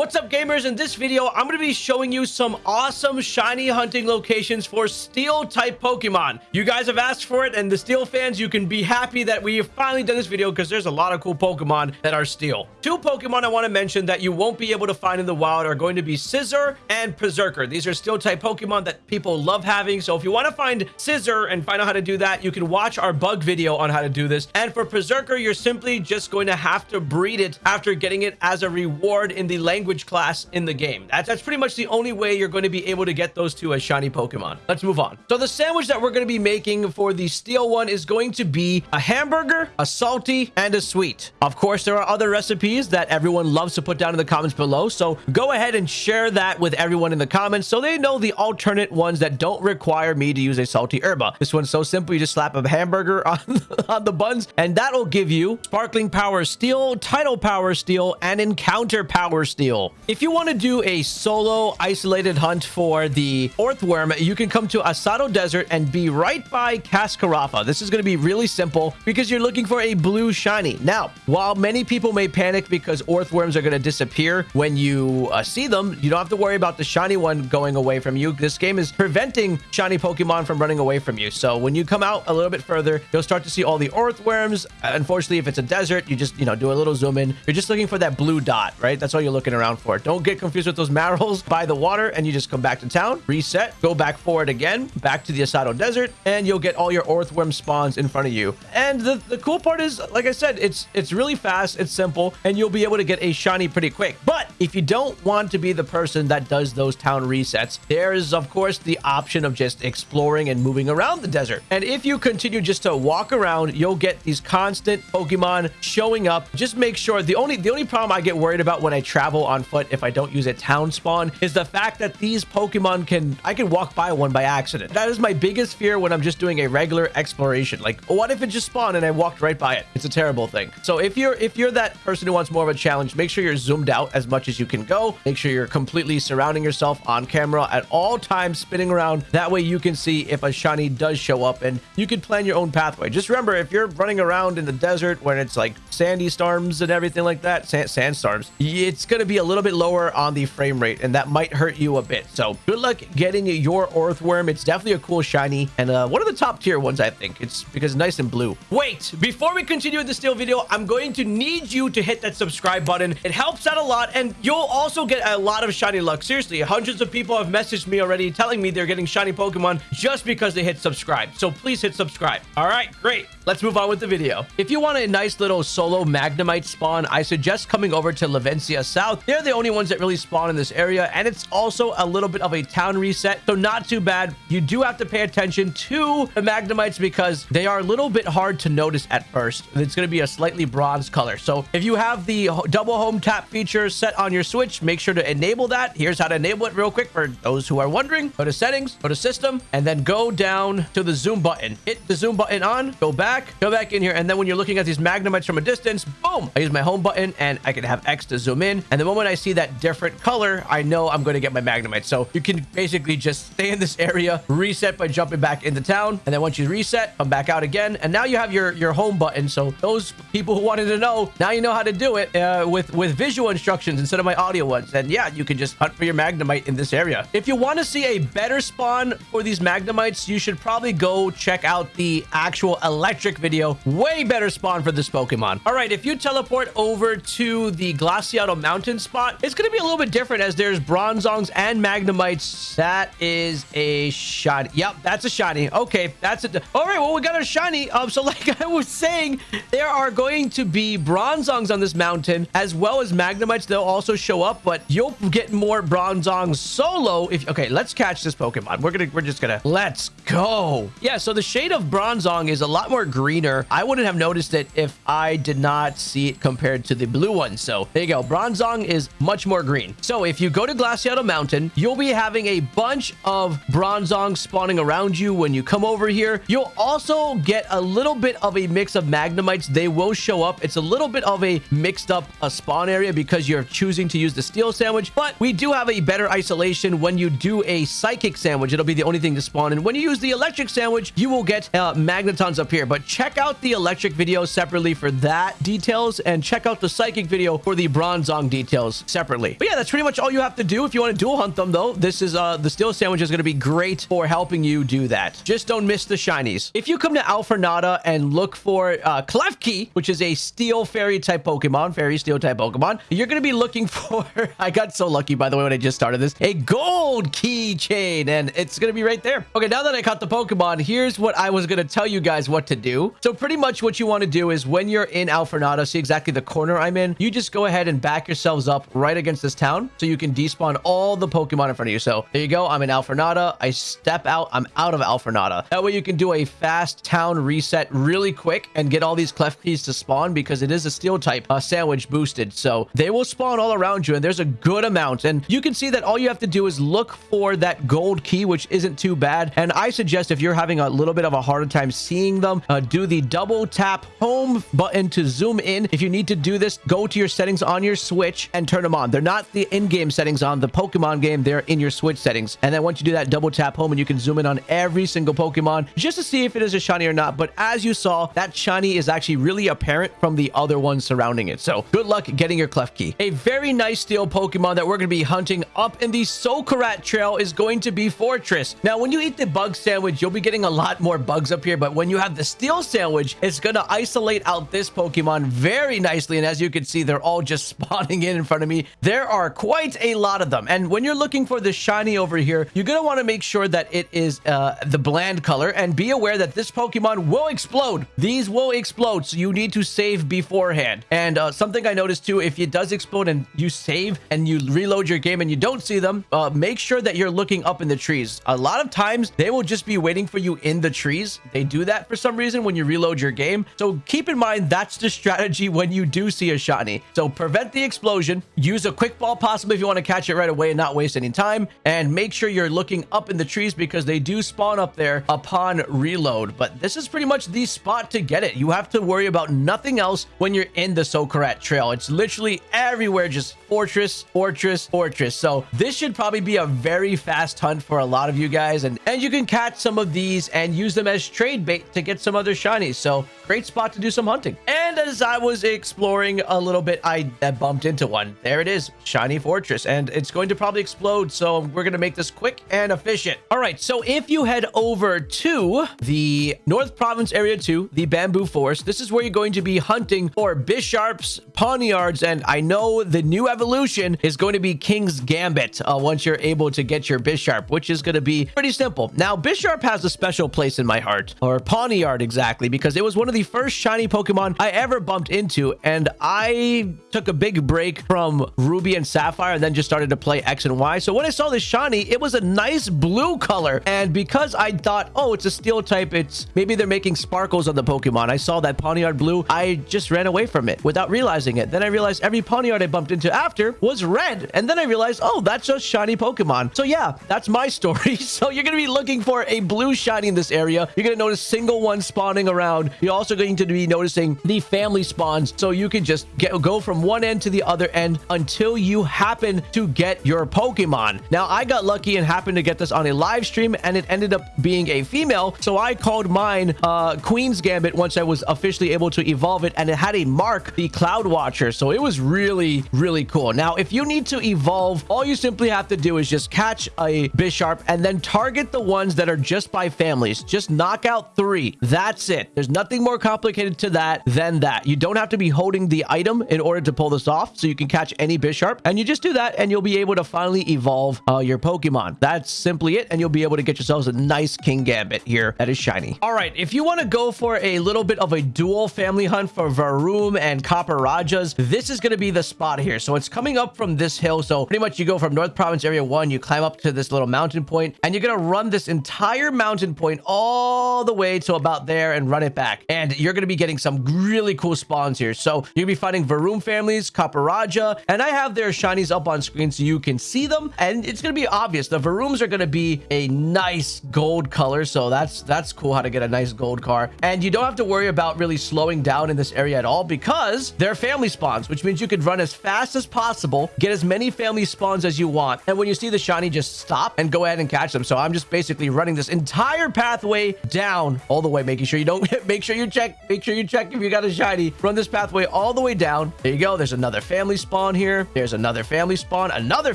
What's up gamers? In this video, I'm going to be showing you some awesome shiny hunting locations for steel type Pokemon. You guys have asked for it and the steel fans, you can be happy that we have finally done this video because there's a lot of cool Pokemon that are steel. Two Pokemon I want to mention that you won't be able to find in the wild are going to be Scizor and Perrserker. These are steel type Pokemon that people love having. So if you want to find Scizor and find out how to do that, you can watch our bug video on how to do this. And for Perrserker, you're simply just going to have to breed it after getting it as a reward in the language language class in the game. That's, that's pretty much the only way you're going to be able to get those two as shiny Pokemon. Let's move on. So the sandwich that we're going to be making for the steel one is going to be a hamburger, a salty, and a sweet. Of course, there are other recipes that everyone loves to put down in the comments below. So go ahead and share that with everyone in the comments so they know the alternate ones that don't require me to use a salty herba. This one's so simple. You just slap a hamburger on, on the buns and that'll give you sparkling power steel, tidal power steel, and encounter power steel. If you want to do a solo isolated hunt for the Orthworm, you can come to Asado Desert and be right by Cascarafa. This is going to be really simple because you're looking for a blue shiny. Now, while many people may panic because Orthworms are going to disappear when you uh, see them, you don't have to worry about the shiny one going away from you. This game is preventing shiny Pokemon from running away from you. So when you come out a little bit further, you'll start to see all the Orthworms. Unfortunately, if it's a desert, you just, you know, do a little zoom in. You're just looking for that blue dot, right? That's all you're looking around around for. Don't get confused with those marrows by the water and you just come back to town, reset, go back forward again, back to the Asado Desert, and you'll get all your Orthworm spawns in front of you. And the, the cool part is, like I said, it's it's really fast, it's simple, and you'll be able to get a shiny pretty quick. But if you don't want to be the person that does those town resets, there is, of course, the option of just exploring and moving around the desert. And if you continue just to walk around, you'll get these constant Pokemon showing up. Just make sure the only the only problem I get worried about when I travel on foot if I don't use a town spawn is the fact that these Pokemon can, I can walk by one by accident. That is my biggest fear when I'm just doing a regular exploration. Like, what if it just spawned and I walked right by it? It's a terrible thing. So if you're, if you're that person who wants more of a challenge, make sure you're zoomed out as much as you can go. Make sure you're completely surrounding yourself on camera at all times, spinning around. That way you can see if a shiny does show up and you can plan your own pathway. Just remember, if you're running around in the desert when it's like sandy storms and everything like that, sand, sandstorms, it's going to be a little bit lower on the frame rate and that might hurt you a bit. So good luck getting your Orthworm. It's definitely a cool shiny and uh, one of the top tier ones, I think. It's because it's nice and blue. Wait, before we continue with the steel video, I'm going to need you to hit that subscribe button. It helps out a lot and you'll also get a lot of shiny luck. Seriously, hundreds of people have messaged me already telling me they're getting shiny Pokemon just because they hit subscribe. So please hit subscribe. All right, great. Let's move on with the video. If you want a nice little solo Magnemite spawn, I suggest coming over to Levincia South. They're the only ones that really spawn in this area, and it's also a little bit of a town reset, so not too bad. You do have to pay attention to the Magnemites because they are a little bit hard to notice at first. It's going to be a slightly bronze color. So if you have the double home tap feature set on your Switch, make sure to enable that. Here's how to enable it real quick for those who are wondering. Go to settings, go to system, and then go down to the zoom button. Hit the zoom button on, go back, go back in here, and then when you're looking at these Magnemites from a distance, boom, I use my home button and I can have X to zoom in. And the moment I see that different color, I know I'm going to get my Magnemite. So you can basically just stay in this area, reset by jumping back into town. And then once you reset, come back out again. And now you have your, your home button. So those people who wanted to know, now you know how to do it uh, with, with visual instructions instead of my audio ones. And yeah, you can just hunt for your Magnemite in this area. If you want to see a better spawn for these Magnemites, you should probably go check out the actual electric video. Way better spawn for this Pokemon. All right, if you teleport over to the Glaseado Mountain spot, it's going to be a little bit different as there's Bronzongs and Magnemites. That is a shiny. Yep, that's a shiny. Okay, that's it. All right, well, we got a shiny. Um, so like I was saying, there are going to be Bronzongs on this mountain as well as Magnemites. They'll also show up, but you'll get more Bronzongs solo if okay, let's catch this Pokemon. We're gonna we're just gonna let's go. Yeah, so the shade of Bronzong is a lot more greener. I wouldn't have noticed it if I did not see it compared to the blue one. So there you go. Bronzong is much more green. So if you go to Glaseado Mountain, you'll be having a bunch of Bronzong spawning around you when you come over here. You'll also get a little bit of a mix of Magnemites. They will show up. It's a little bit of a mixed up a spawn area because you're choosing to use the steel sandwich, but we do have a better isolation when you do a psychic sandwich. It'll be the only thing to spawn. And when you use the electric sandwich, you will get uh, magnetons up here. But but check out the electric video separately for that details and check out the psychic video for the bronzong details separately. But yeah, that's pretty much all you have to do if you want to dual hunt them though. This is uh the steel sandwich is going to be great for helping you do that. Just don't miss the shinies. If you come to Alfornada and look for uh Klefki, which is a steel fairy type Pokemon, fairy steel type Pokemon, you're going to be looking for I got so lucky by the way when I just started this, a gold keychain and it's going to be right there. Okay, now that I caught the Pokemon, here's what I was going to tell you guys what to do. So pretty much what you want to do is when you're in Alfornada, see exactly the corner I'm in, you just go ahead and back yourselves up right against this town so you can despawn all the Pokemon in front of you. So there you go. I'm in Alfornada. I step out. I'm out of Alfornada. That way you can do a fast town reset really quick and get all these Klefkis to spawn because it is a steel type uh, sandwich boosted. So they will spawn all around you and there's a good amount. And you can see that all you have to do is look for that gold key, which isn't too bad. And I suggest if you're having a little bit of a harder time seeing them, uh, Uh, do the double tap home button to zoom in. If you need to do this, go to your settings on your Switch and turn them on. They're not the in-game settings on the Pokemon game. They're in your Switch settings. And then once you do that, double tap home and you can zoom in on every single Pokemon just to see if it is a shiny or not. But as you saw, that shiny is actually really apparent from the other ones surrounding it. So good luck getting your Klefki. A very nice steel Pokemon that we're going to be hunting up in the Socarrat Trail is going to be Forretress. Now, when you eat the bug sandwich, you'll be getting a lot more bugs up here. But when you have the steel sandwich, is going to isolate out this Pokemon very nicely. And as you can see, they're all just spawning in in front of me. There are quite a lot of them. And when you're looking for the shiny over here, you're going to want to make sure that it is uh, the bland color and be aware that this Pokemon will explode. These will explode. So you need to save beforehand. And uh, something I noticed too, if it does explode and you save and you reload your game and you don't see them, uh, make sure that you're looking up in the trees. A lot of times they will just be waiting for you in the trees. They do that for some reason when you reload your game. So keep in mind that's the strategy when you do see a shiny. So prevent the explosion, use a quick ball possibly if you want to catch it right away and not waste any time, and make sure you're looking up in the trees because they do spawn up there upon reload. But this is pretty much the spot to get it. You have to worry about nothing else when you're in the Socarrat Trail. It's literally everywhere, just Forretress, Forretress, Forretress. So this should probably be a very fast hunt for a lot of you guys. And, and you can catch some of these and use them as trade bait to get some other shinies. So great spot to do some hunting. And as I was exploring a little bit, I, bumped into one. There it is, shiny Forretress. And it's going to probably explode. So we're going to make this quick and efficient. All right. So if you head over to the North Province Area 2, the Bamboo Forest, this is where you're going to be hunting for Bisharps, Pawniards, and I know the new evolution is going to be Kingambit uh, once you're able to get your Bisharp, which is going to be pretty simple. Now, Bisharp has a special place in my heart, or Pawniard exactly, because it was one of the first shiny Pokemon I ever bumped into, and I took a big break from Ruby and Sapphire and then just started to play X and Y. So when I saw this shiny, it was a nice blue color, and because I thought, oh, it's a steel type, it's maybe they're making sparkles on the Pokemon. I saw that Pawniard blue, I just ran away from it without realizing it. Then I realized every Pawniard I bumped into after was red. And then I realized, oh, that's just shiny Pokemon. So yeah, that's my story. So you're going to be looking for a blue shiny in this area. You're going to notice single ones spawning around. You're also going to be noticing the family spawns. So you can just get go from one end to the other end until you happen to get your Pokemon. Now, I got lucky and happened to get this on a live stream and it ended up being a female. So I called mine uh, Queen's Gambit once I was officially able to evolve it and it had a mark, the Cloud Watcher. So it was really, really cool. Now, if you need to evolve, all you simply have to do is just catch a Bisharp and then target the ones that are just by families. Just knock out three. That's it. There's nothing more complicated to that than that. You don't have to be holding the item in order to pull this off. So you can catch any Bisharp and you just do that and you'll be able to finally evolve uh, your Pokemon. That's simply it. And you'll be able to get yourselves a nice Kingambit here that is shiny. All right. If you want to go for a little bit of a dual family hunt for Varoom and Copperajahs, this is going to be the spot here. So it's coming up from this hill. So pretty much you go from North Province Area 1, you climb up to this little mountain point, and you're going to run this entire mountain point all the way to about there and run it back. And you're going to be getting some really really cool spawns here. So you'll be finding Varoom families, Copperajah, and I have their shinies up on screen so you can see them. And it's going to be obvious. The Varooms are going to be a nice gold color. So that's that's cool how to get a nice gold car. And you don't have to worry about really slowing down in this area at all because they're family spawns, which means you could run as fast as possible, get as many family spawns as you want. And when you see the shiny, just stop and go ahead and catch them. So I'm just basically running this entire pathway down all the way, making sure you don't make sure you check, make sure you check if you got a shiny. Run this pathway all the way down. There you go. There's another family spawn here. There's another family spawn, another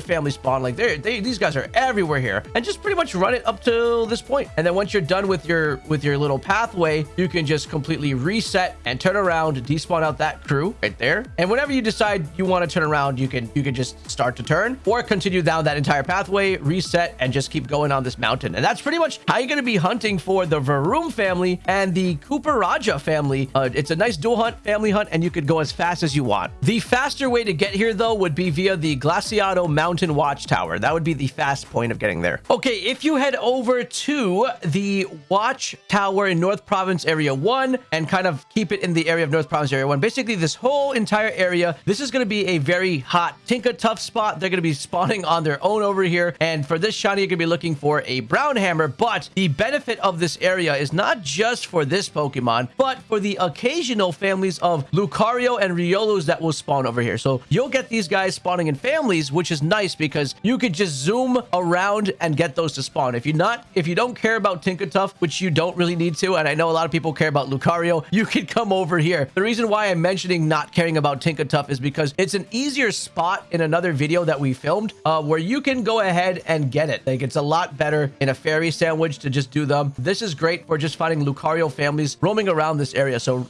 family spawn. Like they these guys are everywhere here. And just pretty much run it up to this point. And then once you're done with your with your little pathway, you can just completely reset and turn around, despawn out that crew right there. And whenever you decide you want to turn around, you can you can just start to turn or continue down that entire pathway, reset, and just keep going on this mountain. And that's pretty much how you're going to be hunting for the Varoom family and the Copperajah family. Uh, it's a nice dual hunt, family hunt, and you could go as fast as you want. The faster way to get here, though, would be via the Glaseado Mountain Watchtower. That would be the fast point of getting there. Okay, if you head over to the Watchtower in North Province Area 1 and kind of keep it in the area of North Province Area 1, basically this whole entire area, this is going to be a very hot Tinkatuff spot. They're going to be spawning on their own over here. And for this shiny, you're going to be looking for a brown hammer. But the benefit of this area is not just for this Pokemon, but for the occasional families of Lucario and Riolus that will spawn over here. So you'll get these guys spawning in families, which is nice because you could just zoom around and get those to spawn. If you're not, if you don't care about Tough, which you don't really need to, and I know a lot of people care about Lucario, you could come over here. The reason why I'm mentioning not caring about Tough is because it's an easier spot in another video that we filmed uh, where you can go ahead and get it. Like it's a lot better in a fairy sandwich to just do them. This is great for just finding Lucario families roaming around this area. So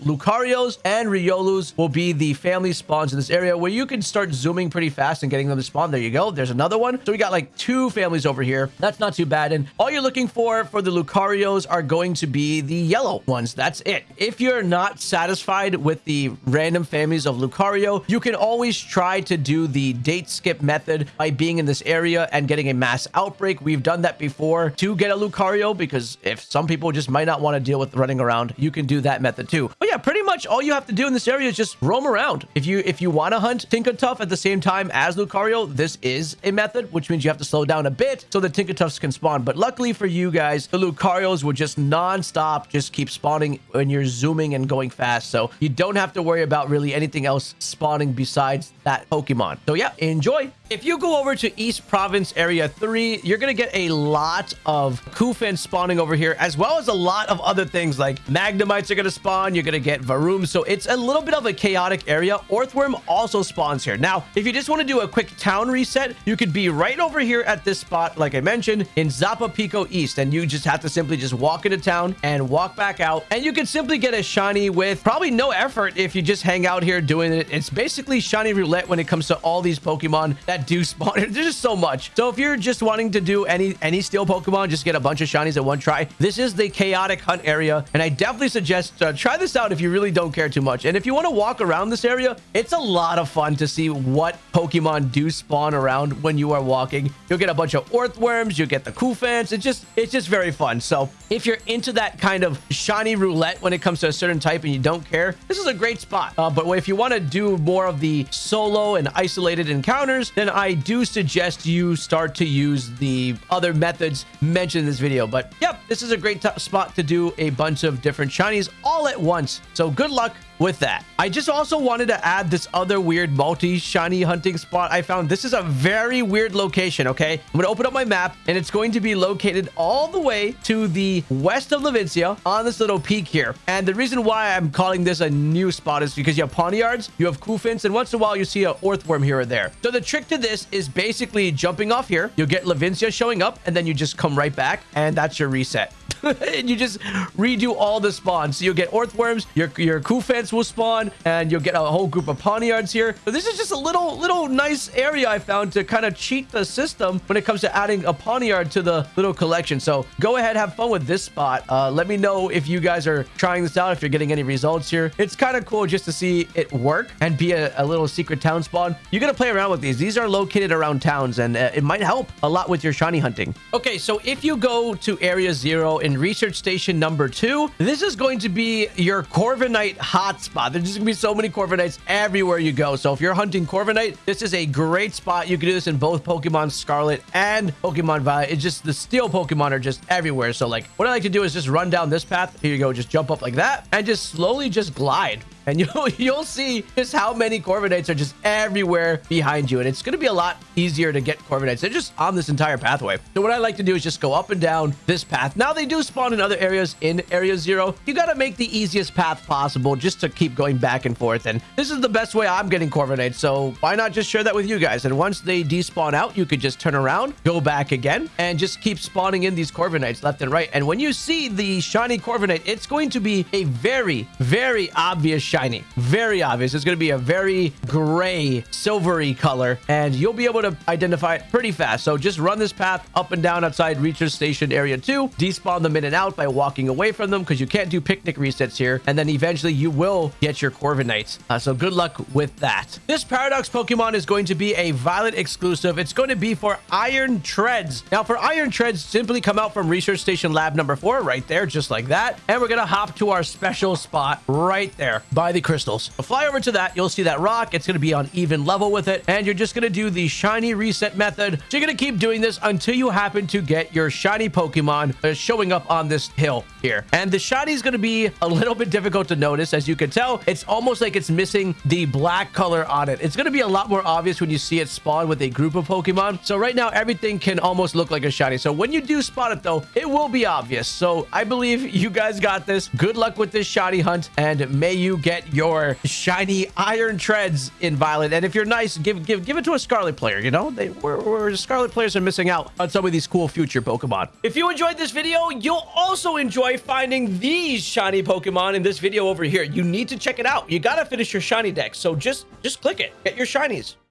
And Riolus will be the family spawns in this area where you can start zooming pretty fast and getting them to spawn. There you go. There's another one. So we got like two families over here. That's not too bad. And all you're looking for for the Lucarios are going to be the yellow ones. That's it. If you're not satisfied with the random families of Lucario, you can always try to do the date skip method by being in this area and getting a mass outbreak. We've done that before to get a Lucario because if some people just might not want to deal with running around, you can do that method too. But yeah, pretty much you have to do in this area is just roam around. If you if you want to hunt Tough at the same time as Lucario, this is a method, which means you have to slow down a bit so the Toughs can spawn. But luckily for you guys, the Lucarios will just non-stop just keep spawning when you're zooming and going fast. So you don't have to worry about really anything else spawning besides that Pokemon. So yeah, enjoy. If you go over to East Province Area 3, you're going to get a lot of Cufant spawning over here, as well as a lot of other things like Magnemites are going to spawn. You're going to get Varoom. So it's a little bit of a chaotic area. Orthworm also spawns here. Now, if you just want to do a quick town reset, you could be right over here at this spot, like I mentioned, in Zapapico East. And you just have to simply just walk into town and walk back out. And you can simply get a shiny with probably no effort if you just hang out here doing it. It's basically shiny roulette when it comes to all these Pokemon that do spawn. There's just so much. So if you're just wanting to do any any steel Pokemon, just get a bunch of shinies at one try. This is the chaotic hunt area. And I definitely suggest uh, try this out if you really don't care too much. And if you want to walk around this area, it's a lot of fun to see what Pokemon do spawn around when you are walking. You'll get a bunch of Orthworms. You'll get the Cufants. It's just, it's just very fun. So if you're into that kind of shiny roulette when it comes to a certain type and you don't care, this is a great spot. Uh, but if you want to do more of the solo and isolated encounters, I do suggest you start to use the other methods mentioned in this video. But yep, this is a great spot to do a bunch of different shinies all at once. So good luck with that. I just also wanted to add this other weird multi-shiny hunting spot I found. This is a very weird location, okay? I'm going to open up my map, and it's going to be located all the way to the west of Levincia on this little peak here. And the reason why I'm calling this a new spot is because you have Pawniards, you have Cufants, and once in a while you see a Orthworm here or there. So the trick to this is basically jumping off here. You'll get Levincia showing up, and then you just come right back, and that's your reset. and you just redo all the spawns. So you'll get Orthworms, your, your Cufants will spawn, and you'll get a whole group of Pawniards here. So this is just a little, little nice area I found to kind of cheat the system when it comes to adding a Pawniard to the little collection. So go ahead, have fun with this spot. Uh, let me know if you guys are trying this out, if you're getting any results here. It's kind of cool just to see it work and be a, a little secret town spawn. You're going to play around with these. These are located around towns, and uh, it might help a lot with your shiny hunting. Okay, so if you go to Area Zero in Research Station number two, this is going to be your Corviknight hot hot. There's just gonna be so many Corviknights everywhere you go. So if you're hunting Corviknight, this is a great spot. You can do this in both Pokemon Scarlet and Pokemon Violet. It's just the steel Pokemon are just everywhere. So like what I like to do is just run down this path. Here you go. Just jump up like that and just slowly just glide and you'll you'll see just how many Corviknights are just everywhere behind you. And it's going to be a lot easier to get Corviknights. They're just on this entire pathway. So what I like to do is just go up and down this path. Now they do spawn in other areas in Area Zero. You got to make the easiest path possible just to keep going back and forth. And this is the best way I'm getting Corviknights. So why not just share that with you guys? And once they despawn out, you could just turn around, go back again, and just keep spawning in these Corviknights left and right. And when you see the shiny Corviknight, it's going to be a very, very obvious shiny. Very obvious. It's going to be a very gray, silvery color, and you'll be able to identify it pretty fast. So just run this path up and down outside Research Station Area 2, despawn them in and out by walking away from them because you can't do picnic resets here, and then eventually you will get your Corviknights. Uh, so good luck with that. This Paradox Pokemon is going to be a Violet exclusive. It's going to be for Iron Treads. Now, for Iron Treads, simply come out from Research Station Lab number 4 right there, just like that, and we're going to hop to our special spot right there by the crystal crystals. fly over to that, you'll see that rock. It's going to be on even level with it. And you're just going to do the shiny reset method. So you're going to keep doing this until you happen to get your shiny Pokemon showing up on this hill here. And the shiny is going to be a little bit difficult to notice. As you can tell, it's almost like it's missing the black color on it. It's going to be a lot more obvious when you see it spawn with a group of Pokemon. So right now, everything can almost look like a shiny. So when you do spot it, though, it will be obvious. So I believe you guys got this. Good luck with this shiny hunt, and may you get your your shiny iron treads in Violet. And if you're nice, give give give it to a Scarlet player. You know, they where, where Scarlet players are missing out on some of these cool future Pokemon. If you enjoyed this video, you'll also enjoy finding these shiny Pokemon in this video over here. You need to check it out. You gotta finish your shiny deck. So just just click it. Get your shinies.